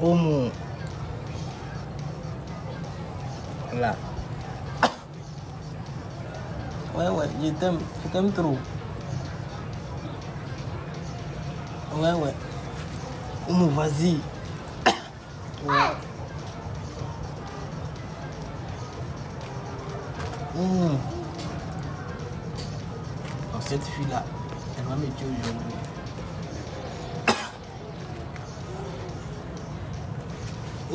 Oumou. Voilà. Ouais, ouais, je t'aime. Je t'aime trop. Ouais, ouais. Oumou, vas-y. Ouais. Oumou. Donc, cette fille-là, elle va me tuer aujourd'hui.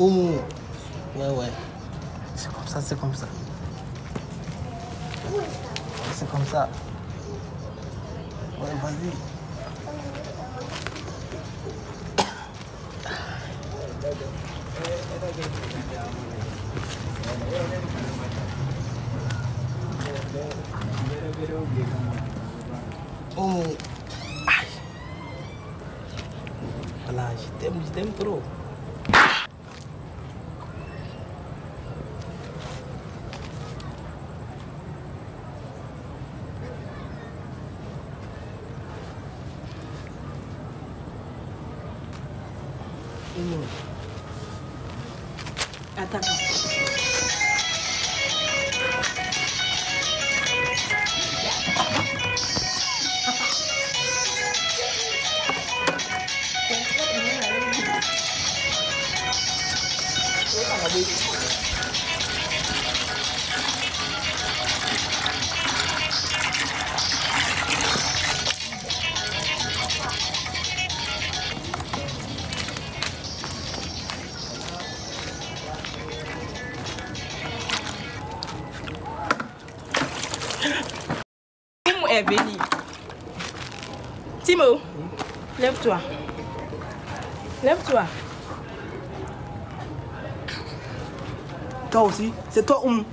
Oumou. Ouais, ouais. C'est comme ça, c'est comme ça. C'est comme ça. Ouais, vas-y. Oh. Aïe. Voilà, je t'aime, je t'aime. Ini. Katakan. Thank you. Venu. Timo, lève-toi. Lève-toi. Toi aussi C'est toi, Oumou